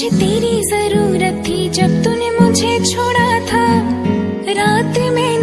मुझे तेरी ज़रूरत थी जब तूने मुझे छोड़ा था। रात में